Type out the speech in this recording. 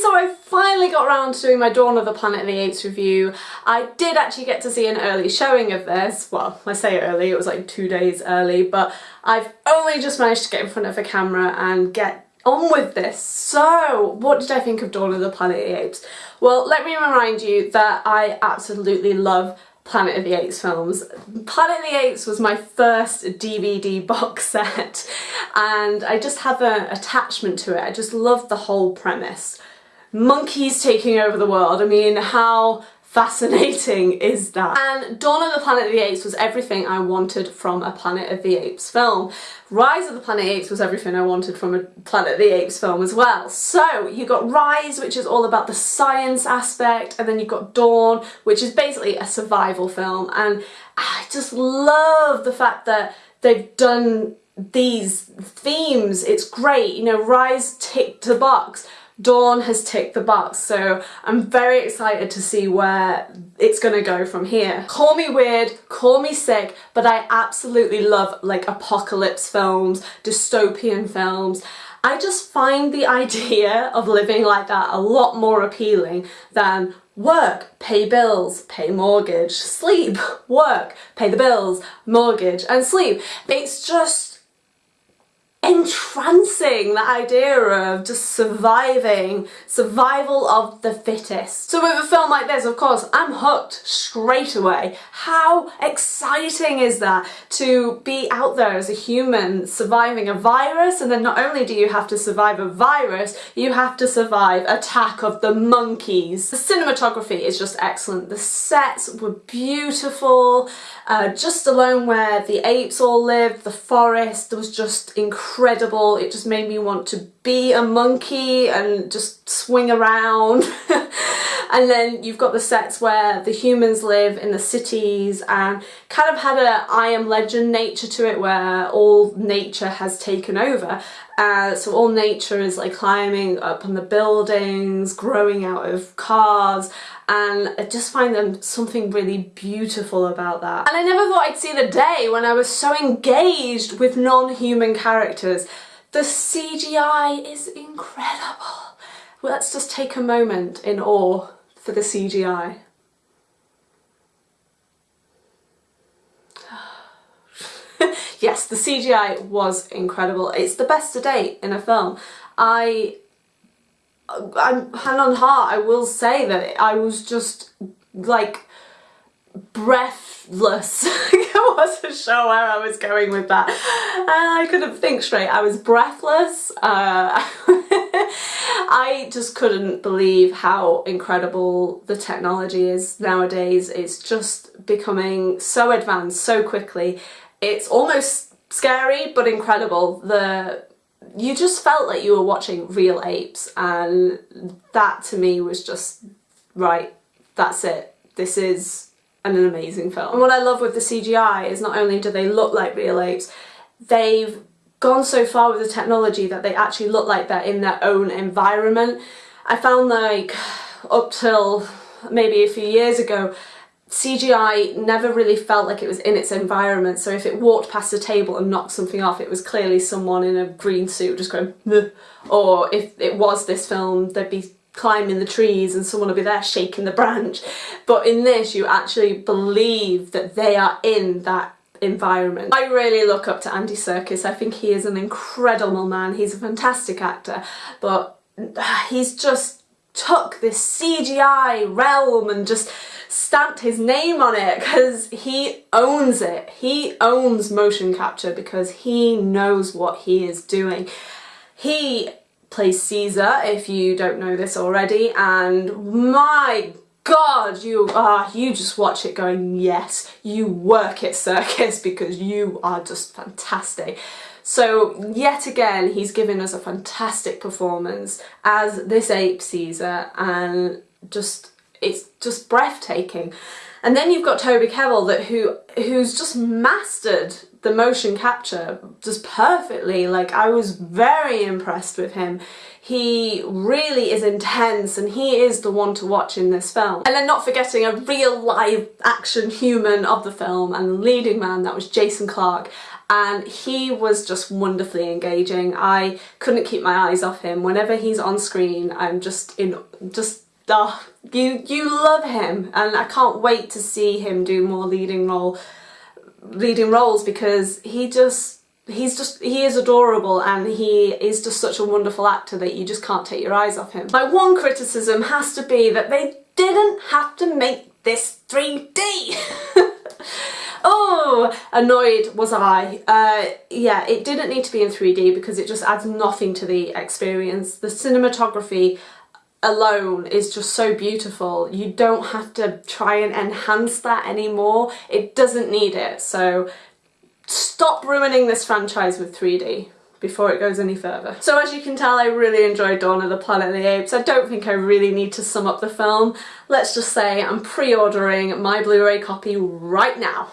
so I finally got around to doing my Dawn of the Planet of the Apes review. I did actually get to see an early showing of this. Well, I say early, it was like two days early, but I've only just managed to get in front of a camera and get on with this. So, what did I think of Dawn of the Planet of the Apes? Well, let me remind you that I absolutely love Planet of the Apes films. Planet of the Apes was my first DVD box set and I just have an attachment to it. I just love the whole premise. Monkeys taking over the world. I mean, how fascinating is that? And Dawn of the Planet of the Apes was everything I wanted from a Planet of the Apes film. Rise of the Planet of the Apes was everything I wanted from a Planet of the Apes film as well. So you got Rise, which is all about the science aspect, and then you've got Dawn, which is basically a survival film. And I just love the fact that they've done these themes. It's great. You know, Rise ticked the box Dawn has ticked the box so I'm very excited to see where it's gonna go from here. Call me weird, call me sick, but I absolutely love like apocalypse films, dystopian films. I just find the idea of living like that a lot more appealing than work, pay bills, pay mortgage, sleep, work, pay the bills, mortgage and sleep. It's just entrancing the idea of just surviving, survival of the fittest. So with a film like this, of course, I'm hooked straight away. How exciting is that to be out there as a human surviving a virus and then not only do you have to survive a virus, you have to survive attack of the monkeys. The cinematography is just excellent. The sets were beautiful, uh, just alone where the apes all lived, the forest was just incredible. It just made me want to be a monkey and just swing around. and then you've got the sets where the humans live in the cities and kind of had a I Am Legend nature to it where all nature has taken over. Uh, so all nature is like climbing up on the buildings, growing out of cars, and I just find them something really beautiful about that. And I never thought I'd see the day when I was so engaged with non-human characters. The CGI is incredible. Well, let's just take a moment in awe for the CGI. yes, the CGI was incredible. It's the best to date in a film. I I'm hand on heart, I will say that I was just like breathless. I wasn't sure where I was going with that. I couldn't think straight. I was breathless. Uh, I just couldn't believe how incredible the technology is nowadays. It's just becoming so advanced so quickly. It's almost scary but incredible. The you just felt like you were watching real apes and that to me was just right that's it this is an amazing film and what I love with the CGI is not only do they look like real apes they've gone so far with the technology that they actually look like they're in their own environment. I found like up till maybe a few years ago CGI never really felt like it was in its environment. So if it walked past a table and knocked something off it was clearly someone in a green suit just going Bleh. or if it was this film they'd be climbing the trees and someone would be there shaking the branch. But in this you actually believe that they are in that environment. I really look up to Andy Serkis, I think he is an incredible man, he's a fantastic actor but he's just took this CGI realm and just stamped his name on it because he owns it. He owns motion capture because he knows what he is doing. He plays Caesar, if you don't know this already, and my god, you are, you just watch it going, yes, you work it Serkis, because you are just fantastic. So yet again, he's given us a fantastic performance as this ape Caesar and just it's just breathtaking. And then you've got Toby Kebbell that who who's just mastered the motion capture just perfectly. Like I was very impressed with him. He really is intense and he is the one to watch in this film. And then not forgetting a real live action human of the film and the leading man, that was Jason Clarke. and he was just wonderfully engaging. I couldn't keep my eyes off him. Whenever he's on screen, I'm just in just you you love him and I can't wait to see him do more leading role leading roles because he just he's just he is adorable and he is just such a wonderful actor that you just can't take your eyes off him. My one criticism has to be that they didn't have to make this 3D. oh, annoyed was I. Uh, yeah, it didn't need to be in 3D because it just adds nothing to the experience. The cinematography alone is just so beautiful. You don't have to try and enhance that anymore. It doesn't need it. So stop ruining this franchise with 3D before it goes any further. So as you can tell I really enjoyed Dawn of the Planet of the Apes. I don't think I really need to sum up the film. Let's just say I'm pre-ordering my Blu-ray copy right now.